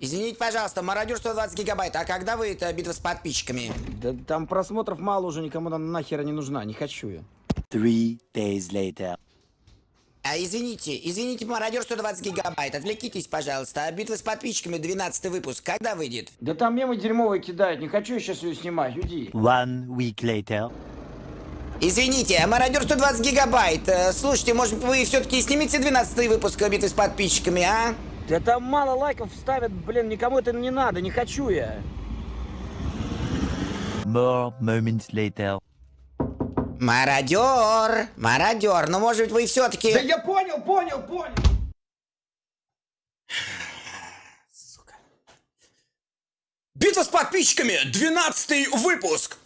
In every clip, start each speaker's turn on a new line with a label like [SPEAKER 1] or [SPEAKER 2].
[SPEAKER 1] Извините, пожалуйста, мародер 120 гигабайт, а когда вы это битва с подписчиками?
[SPEAKER 2] Да там просмотров мало уже, никому она нахера не нужна, не хочу я.
[SPEAKER 3] Three days later.
[SPEAKER 1] А, извините, извините, мародер 120 гигабайт, отвлекитесь, пожалуйста. А битва с подписчиками 12 выпуск, когда выйдет?
[SPEAKER 2] Да там мемы дерьмовые кидают, не хочу я сейчас ее снимать, уйди.
[SPEAKER 3] One week later.
[SPEAKER 1] Извините, а мародер 120 гигабайт. Э, Слушайте, может вы все-таки снимете 12 выпуск битвы с подписчиками, а?
[SPEAKER 2] Да там мало лайков ставят, блин, никому это не надо, не хочу я.
[SPEAKER 3] More moments later.
[SPEAKER 1] Мародер, мародер, ну может быть вы все-таки...
[SPEAKER 2] я понял, понял, понял.
[SPEAKER 1] Битва с подписчиками, 12 выпуск.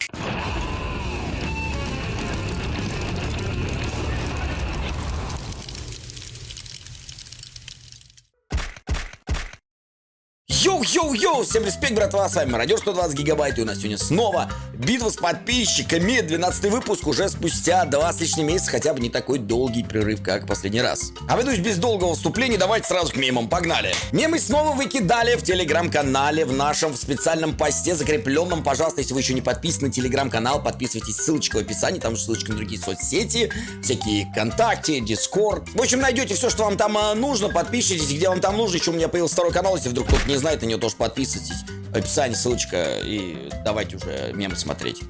[SPEAKER 1] Йоу-йоу-йоу! Всем респект, братва, с вами Мародер 120 гигабайт, и у нас сегодня снова битва с подписчиками, 12 выпуск уже спустя два с лишним месяца, хотя бы не такой долгий прерыв, как в последний раз. Ведусь без долгого вступления, давайте сразу к мемам, погнали! Мемы снова выкидали в телеграм-канале, в нашем в специальном посте, закрепленном, пожалуйста, если вы еще не подписаны на телеграм-канал, подписывайтесь, ссылочка в описании, там же ссылочка на другие соцсети, всякие ВКонтакте, Discord. В общем, найдете все, что вам там а, нужно, подпишитесь, где вам там нужно, еще у меня появился второй канал, если вдруг кто-то не знает, на него тоже подписывайтесь. В описании ссылочка и давайте уже мемы смотреть.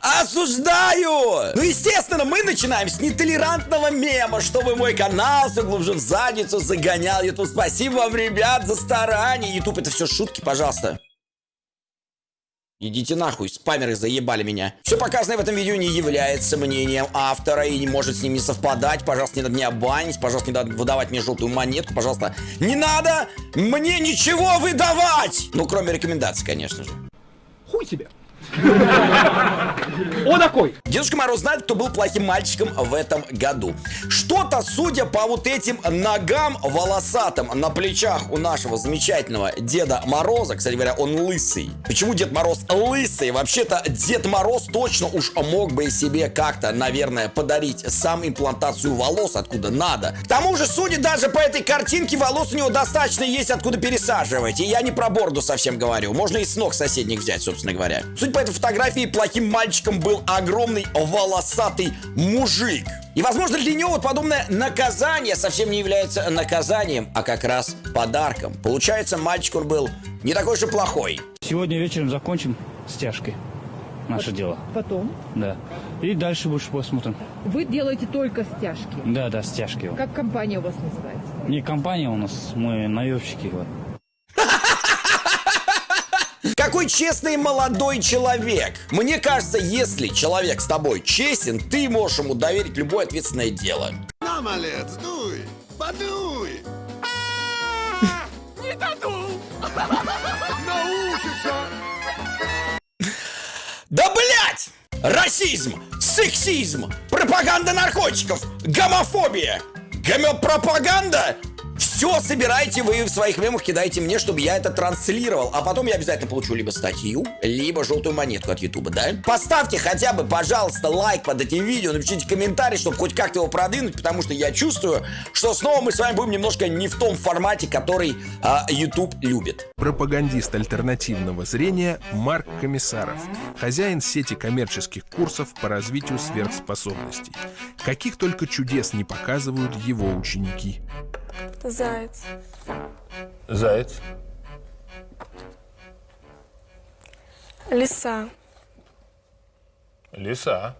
[SPEAKER 1] Осуждаю! Ну, естественно, мы начинаем с нетолерантного мема, чтобы мой канал все глубже в задницу загонял. Ютуб, спасибо вам, ребят, за старание. Ютуб, это все шутки, пожалуйста. Идите нахуй, спамеры заебали меня. Все показанное в этом видео не является мнением автора и не может с ним не совпадать. Пожалуйста, не надо меня банить, пожалуйста, не надо выдавать мне желтую монетку, пожалуйста. Не надо мне ничего выдавать! Ну, кроме рекомендаций, конечно же.
[SPEAKER 4] Хуй тебе. О такой.
[SPEAKER 1] Дедушка Мороз знает, кто был плохим мальчиком в этом году. Что-то, судя по вот этим ногам волосатым на плечах у нашего замечательного Деда Мороза, кстати говоря, он лысый. Почему Дед Мороз лысый? Вообще-то Дед Мороз точно уж мог бы себе как-то, наверное, подарить сам имплантацию волос, откуда надо. К тому же, судя даже по этой картинке, волос у него достаточно есть, откуда пересаживать. И я не про бороду совсем говорю. Можно и с ног соседних взять, собственно говоря. Судя по этой фотографии, плохим мальчиком был огромный волосатый мужик. И, возможно, для него вот подобное наказание совсем не является наказанием, а как раз подарком. Получается, мальчик он был не такой же плохой.
[SPEAKER 5] Сегодня вечером закончим стяжкой наше дело.
[SPEAKER 6] Потом
[SPEAKER 5] Да. И дальше больше посмотрим.
[SPEAKER 6] вы делаете только стяжки.
[SPEAKER 5] Да, да, стяжки.
[SPEAKER 6] Как компания у вас называется?
[SPEAKER 5] Не компания у нас, мы наемщики. Вот.
[SPEAKER 1] Какой честный молодой человек. Мне кажется, если человек с тобой честен, ты можешь ему доверить любое ответственное дело.
[SPEAKER 7] На, малец, дуй, подуй. Не додул. Научится.
[SPEAKER 1] Да блять! Расизм, сексизм, пропаганда наркотиков, гомофобия, гомопропаганда. Все собирайте вы в своих мемах, кидайте мне, чтобы я это транслировал. А потом я обязательно получу либо статью, либо желтую монетку от Ютуба, да? Поставьте хотя бы, пожалуйста, лайк под этим видео, напишите комментарий, чтобы хоть как-то его продвинуть, потому что я чувствую, что снова мы с вами будем немножко не в том формате, который а, YouTube любит.
[SPEAKER 8] Пропагандист альтернативного зрения Марк Комиссаров, хозяин сети коммерческих курсов по развитию сверхспособностей. Каких только чудес не показывают его ученики.
[SPEAKER 9] Заяц.
[SPEAKER 8] Заяц.
[SPEAKER 9] Лиса.
[SPEAKER 8] Лиса.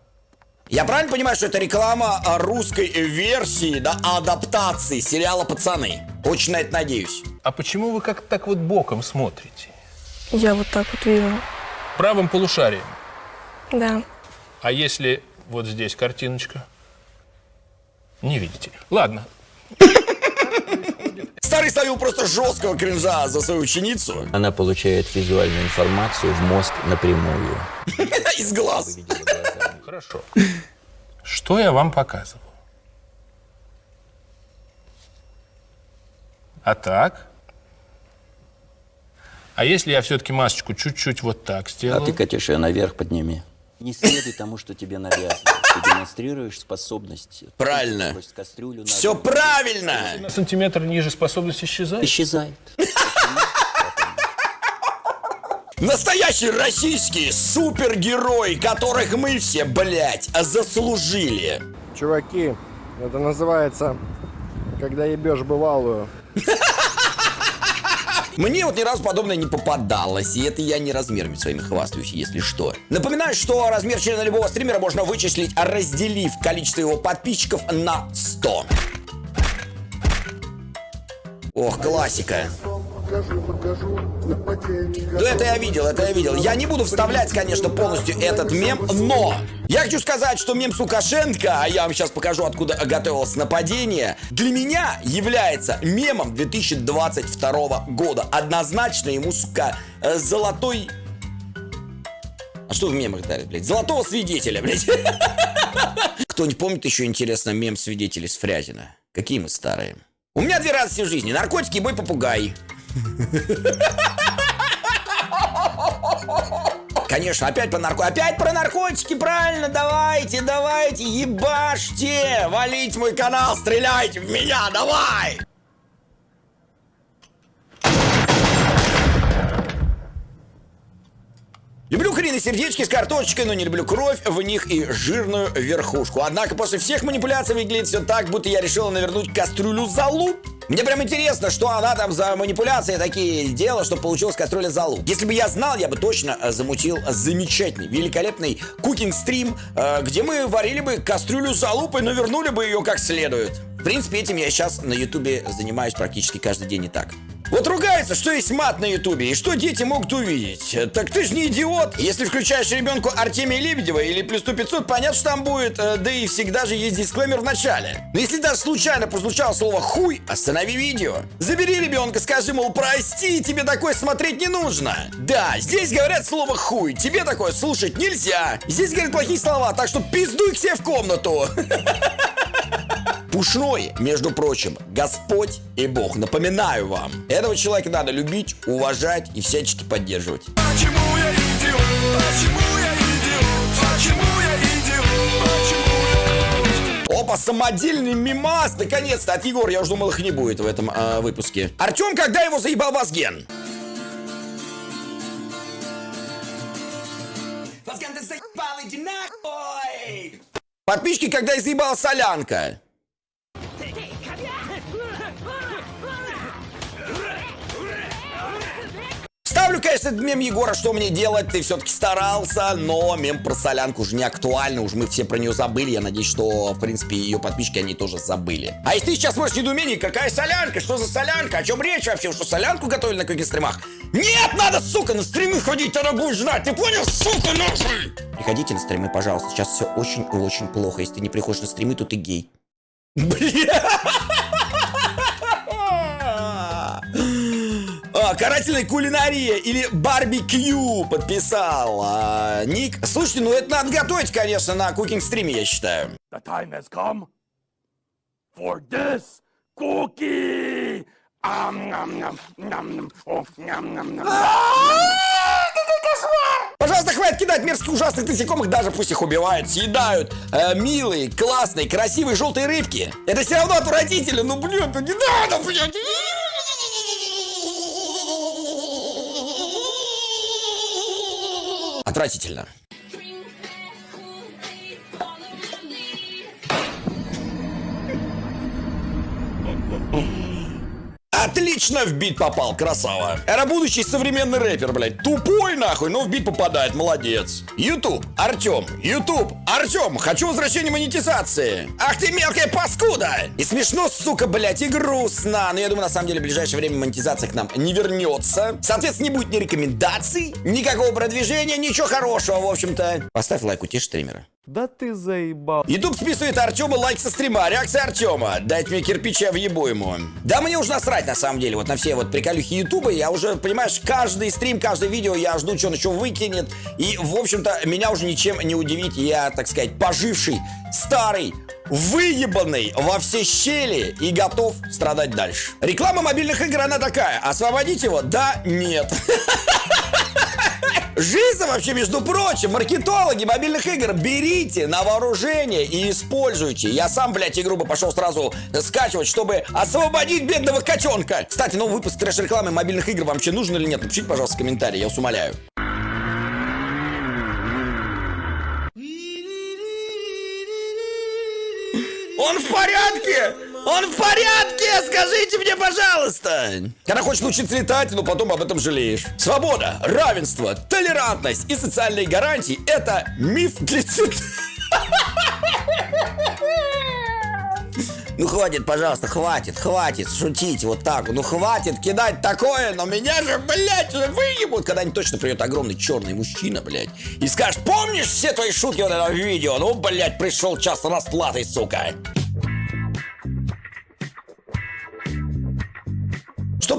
[SPEAKER 1] Я правильно понимаю, что это реклама а, русской версии, да, адаптации сериала «Пацаны»? Очень на это надеюсь.
[SPEAKER 8] А почему вы как так вот боком смотрите?
[SPEAKER 9] Я вот так вот вижу.
[SPEAKER 8] Правым полушарием.
[SPEAKER 9] Да.
[SPEAKER 8] А если вот здесь картиночка? Не видите. Ладно.
[SPEAKER 1] Старый ставил просто жесткого кринжа за свою ученицу
[SPEAKER 10] Она получает визуальную информацию в мозг напрямую.
[SPEAKER 1] из глаз.
[SPEAKER 8] Хорошо. Что я вам показывал? А так? А если я все-таки масочку чуть-чуть вот так
[SPEAKER 10] А
[SPEAKER 8] сделаю?
[SPEAKER 10] ты, Катюша, ее наверх подними. Не следуй тому, что тебе навязывают. Ты демонстрируешь способность.
[SPEAKER 1] Правильно.
[SPEAKER 10] Кастрюлю на
[SPEAKER 1] Все правильно!
[SPEAKER 8] На сантиметр ниже способность исчезает.
[SPEAKER 10] Исчезает.
[SPEAKER 1] Настоящий российский супергерой, которых мы все, блядь, заслужили.
[SPEAKER 4] Чуваки, это называется, когда ебешь бывалую.
[SPEAKER 1] Мне вот ни разу подобное не попадалось, и это я не размерами своими хвастаюсь, если что. Напоминаю, что размер члена любого стримера можно вычислить, разделив количество его подписчиков на 100. Ох, классика. Да это я видел, это я видел. Я не буду вставлять, конечно, полностью этот мем, но я хочу сказать, что мем с Лукашенко, а я вам сейчас покажу, откуда готовилось нападение, для меня является мемом 2022 года. Однозначно ему, сука, э, золотой... А что в мемах дарят, блядь? Золотого свидетеля, блядь. Кто-нибудь помнит еще, интересно, мем свидетелей с Фрязина? Какие мы старые. У меня две радости в жизни. Наркотики и бой попугай. Конечно, опять про нарко... Опять про наркотики, правильно, давайте, давайте, ебашьте, валите мой канал, стреляйте в меня, давай! Люблю куриные сердечки с картошечкой, но не люблю кровь в них и жирную верхушку. Однако после всех манипуляций выглядит все так, будто я решила навернуть кастрюлю залуп. Мне прям интересно, что она там за манипуляции такие сделала, что получилась кастрюля залуп. Если бы я знал, я бы точно э, замутил замечательный, великолепный кукинг-стрим, э, где мы варили бы кастрюлю залуп и навернули бы ее как следует. Принципе, этим я сейчас на ютубе занимаюсь практически каждый день и так. Вот ругается, что есть мат на ютубе, и что дети могут увидеть. Так ты ж не идиот. Если включаешь ребенку Артемия Лебедева или плюс 100 500, понятно, что там будет, э, да и всегда же есть дисклеймер в начале. Но если даже случайно прозвучало слово «хуй», останови видео. Забери ребенка, скажи, мол, прости, тебе такое смотреть не нужно. Да, здесь говорят слово «хуй», тебе такое слушать нельзя. Здесь говорят плохие слова, так что пиздуй себе в комнату. Пушной, между прочим, Господь и Бог. Напоминаю вам, этого человека надо любить, уважать и всячески поддерживать.
[SPEAKER 7] Почему я идиот? Почему я идиот? Почему я идиот? Почему
[SPEAKER 1] Опа, самодельный мимас, наконец-то, от Егора. Я уже думал, их не будет в этом э, выпуске. Артем, когда его заебал Вазген? Вазген, ты заебал, иди нахуй! Подписчики, когда я заебала солянка? Ставлю, конечно, этот мем Егора, что мне делать, ты все-таки старался, но мем про солянку уже не актуально, уж мы все про нее забыли, я надеюсь, что, в принципе, ее подписчики, они тоже забыли. А если ты сейчас можешь недоумение, какая солянка, что за солянка, о чем речь вообще, что солянку готовили на каких стримах? Нет, надо, сука, на стримы ходить, тогда будешь знать, ты понял, сука, нахуй? Приходите на стримы, пожалуйста, сейчас все очень и очень плохо, если ты не приходишь на стримы, то ты гей. Бля! Карательная кулинария или барбекю подписал а, Ник. Слушайте, ну это надо готовить, конечно, на кукинг стриме, я считаю.
[SPEAKER 7] The time has come for this cookie.
[SPEAKER 1] Пожалуйста, хватит кидать мерзких ужасных насекомых, даже пусть их убивают, съедают. Э, милые, классные, красивые желтые рыбки. Это все равно отвратительно, ну блин, ну не надо, блин. Отвратительно. Отлично в бит попал, красава. Это будущий современный рэпер, блядь. Тупой нахуй, но в бит попадает, молодец. Ютуб, Артем, Ютуб, Артем, хочу возвращения монетизации. Ах ты мелкая паскуда. И смешно, сука, блядь, и грустно. Но я думаю, на самом деле, в ближайшее время монетизация к нам не вернется. Соответственно, не будет ни рекомендаций, никакого продвижения, ничего хорошего, в общем-то. Поставь лайк, утешь стримера.
[SPEAKER 4] Да ты заебал.
[SPEAKER 1] Ютуб списывает Артема лайк со стрима. Реакция Артема. Дайте мне кирпича, въебу ему. Да мне уже насрать, на самом деле, вот на все вот приколюхи Ютуба. Я уже, понимаешь, каждый стрим, каждое видео я жду, что он еще выкинет. И, в общем-то, меня уже ничем не удивить. Я, так сказать, поживший, старый, выебанный во все щели и готов страдать дальше. Реклама мобильных игр, она такая. Освободить его? Да, нет. Жиза вообще, между прочим, маркетологи мобильных игр, берите на вооружение и используйте. Я сам, блядь, игру бы пошел сразу скачивать, чтобы освободить бедного котенка. Кстати, новый выпуск трэш-рекламы мобильных игр вам вообще нужен или нет? Напишите, пожалуйста, в комментарии, я вас умоляю. Он в порядке! Он в порядке! Скажите мне, пожалуйста! Когда хочешь научиться летать, но потом об этом жалеешь. Свобода, равенство, толерантность и социальные гарантии – это миф для цвет... Ну хватит, пожалуйста, хватит, хватит шутить вот так. Ну хватит кидать такое, но меня же, блядь, уже выебут. Когда-нибудь точно придет огромный черный мужчина, блядь, и скажет, помнишь все твои шутки вот этого видео? Ну, блядь, пришел час расплаты, сука.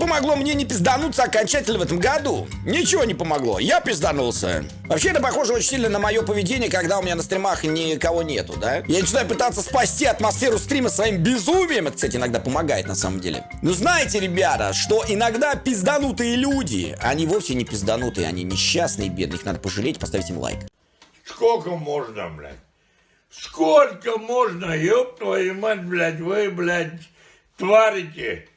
[SPEAKER 1] Помогло мне не пиздануться окончательно в этом году? Ничего не помогло, я пизданулся. Вообще это похоже очень сильно на мое поведение, когда у меня на стримах никого нету, да? Я начинаю пытаться спасти атмосферу стрима своим безумием, это, кстати, иногда помогает на самом деле. Но знаете, ребята, что иногда пизданутые люди, они вовсе не пизданутые, они несчастные, бедные, их надо пожалеть, поставить им лайк.
[SPEAKER 11] Сколько можно, блядь? Сколько можно, ёб твою мать, блядь, вы, блядь, тварите?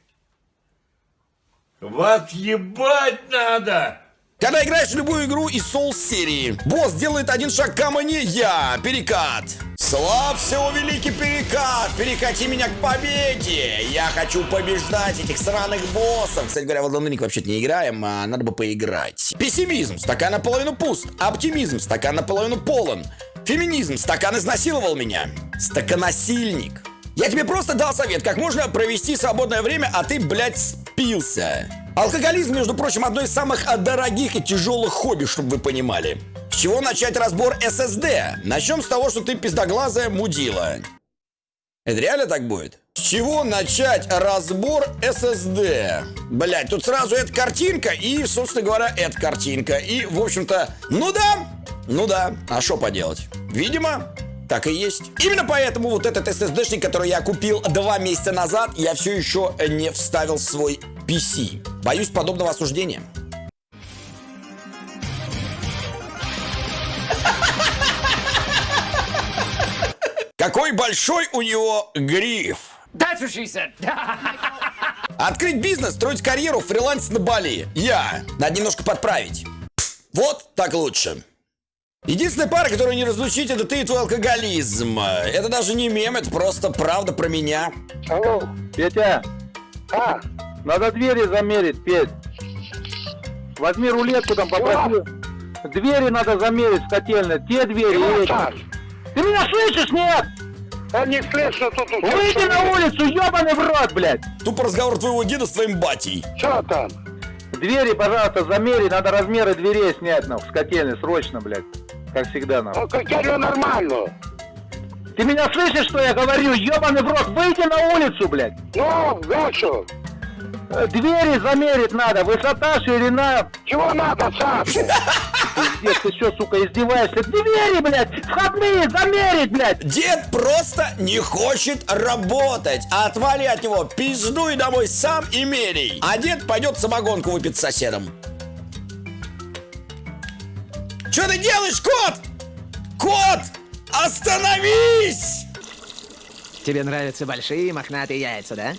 [SPEAKER 11] Вас ебать надо!
[SPEAKER 1] Когда играешь в любую игру из Souls серии, босс делает один шаг ко мне, я, перекат. Славься, о великий перекат! Перекати меня к победе! Я хочу побеждать этих сраных боссов! Кстати говоря, в Elden вообще-то не играем, а надо бы поиграть. Пессимизм, стакан наполовину пуст. Оптимизм, стакан наполовину полон. Феминизм, стакан изнасиловал меня. Стаканасильник. Я тебе просто дал совет, как можно провести свободное время, а ты, блядь, спился. Алкоголизм, между прочим, одно из самых дорогих и тяжелых хобби, чтобы вы понимали. С чего начать разбор ССД? Начнем с того, что ты пиздоглазая мудила. Это реально так будет? С чего начать разбор SSD? Блять, тут сразу эта картинка и, собственно говоря, эта картинка. И, в общем-то, ну да, ну да, а что поделать? Видимо, так и есть. Именно поэтому вот этот SSD-шник, который я купил два месяца назад, я все еще не вставил в свой PC. Боюсь подобного осуждения. Какой большой у него гриф.
[SPEAKER 2] That's what she said.
[SPEAKER 1] Открыть бизнес, строить карьеру, фриланс на Бали. Я. Надо немножко подправить. Вот так лучше. Единственная пара, которую не разлучить, это ты и твой алкоголизм. Это даже не мем, это просто правда про меня.
[SPEAKER 4] Алло, Петя. А? Надо двери замерить, Петь. Возьми рулетку там, попроси. Двери надо замерить в котельной. Те двери и эти. Ты меня слышишь, нет?
[SPEAKER 7] Я не слышу, тут
[SPEAKER 4] Выйди на улицу, ебаный в рот, блядь.
[SPEAKER 1] Тупо разговор твоего деда с твоим батей.
[SPEAKER 7] Что там?
[SPEAKER 4] Двери, пожалуйста, замери, надо размеры дверей снять, ну, с котельной, срочно, блядь. Как всегда, нам.
[SPEAKER 7] Ну, котельную нормально.
[SPEAKER 4] Ты меня слышишь, что я говорю? Ебаный в рот, выйди на улицу, блядь.
[SPEAKER 7] Ну.
[SPEAKER 4] Э, Двери замерить надо, высота, ширина.
[SPEAKER 7] Чего надо, Саш?
[SPEAKER 4] Пиздец, ты что, сука, издеваешься? Двери, блядь, входные, замерить, блядь.
[SPEAKER 1] Дед просто не хочет работать. Отвали от него, пиздуй домой сам и мерей. А дед пойдет самогонку выпить с соседом. Что ты делаешь, кот? Кот, остановись!
[SPEAKER 12] Тебе нравятся большие мохнатые яйца, да?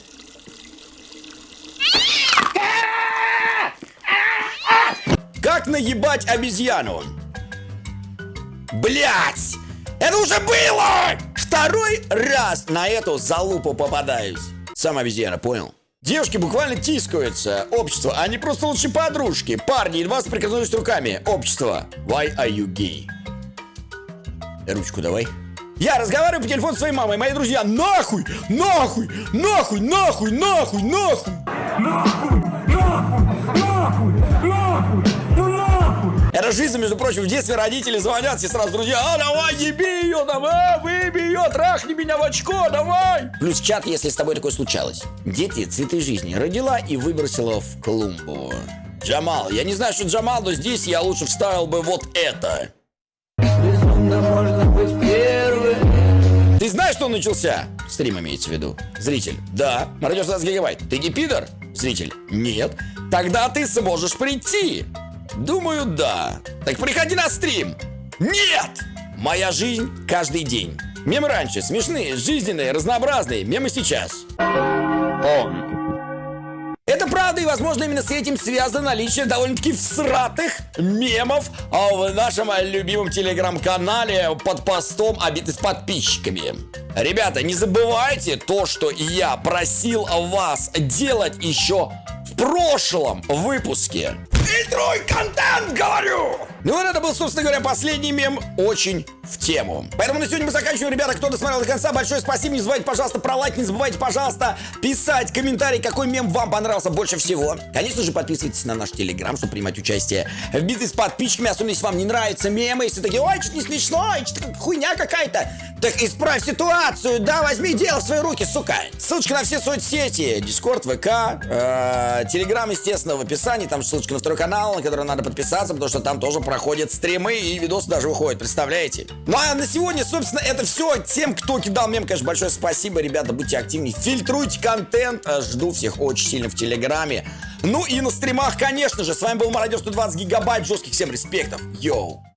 [SPEAKER 1] Как наебать обезьяну? Блять! Это уже было! Второй раз на эту залупу попадаюсь. Сам обезьяна, понял? Девушки буквально тискаются. Общество, они просто лучшие подружки. Парни едва соприкоснулись руками. Общество. Why are you gay? Ручку давай. Я разговариваю по телефону с своей мамой. Мои друзья, нахуй, нахуй, нахуй, нахуй, нахуй, нахуй. Это жизнь, между прочим, в детстве родители звонят, все сразу друзья, а, давай, еби ее, давай, выеби ее, трахни меня в очко, давай. Плюс чат, если с тобой такое случалось. Дети, цветы жизни. Родила и выбросила в клумбу. Джамал, я не знаю, что Джамал, но здесь я лучше вставил бы вот это. Ты знаешь, что он начался? Стрим имеется в виду. Зритель. Да. Радио 16 гигабайт. Ты не пидор? Зритель. Нет. Тогда ты сможешь прийти. Думаю, да. Так приходи на стрим. Нет! Моя жизнь каждый день. Мемы раньше смешные, жизненные, разнообразные. Мемы сейчас. Это правда, и, возможно, именно с этим связано наличие довольно-таки всратых мемов в нашем любимом телеграм-канале под постом «Обиты с подписчиками». Ребята, не забывайте то, что я просил вас делать еще прошлом выпуске. Фильтруй контент, говорю! Ну вот это был, собственно говоря, последний мем очень в тему. Поэтому на сегодня мы заканчиваем, ребята. Кто досмотрел до конца, большое спасибо. Не забывайте, пожалуйста, про лайк. Не забывайте, пожалуйста, писать комментарий, какой мем вам понравился больше всего. Конечно же, подписывайтесь на наш телеграм, чтобы принимать участие в битве с подписчиками. Особенно, если вам не нравятся мемы. Если такие, ой, что-то не смешно, что-то хуйня какая-то. Так исправь ситуацию, да, возьми дело в свои руки, сука. Ссылочка на все соцсети. Дискорд, ВК, э, Телеграм, естественно, в описании. Там ссылочка на второй канал, на который надо подписаться, потому что там тоже проходят стримы и видосы даже выходят, представляете? Ну а на сегодня, собственно, это все. Тем, кто кидал мем, конечно, большое спасибо. Ребята, будьте активнее, фильтруйте контент. Жду всех очень сильно в Телеграме. Ну и на стримах, конечно же. С вами был Мародер 120 гигабайт. Жестких всем респектов. Йоу.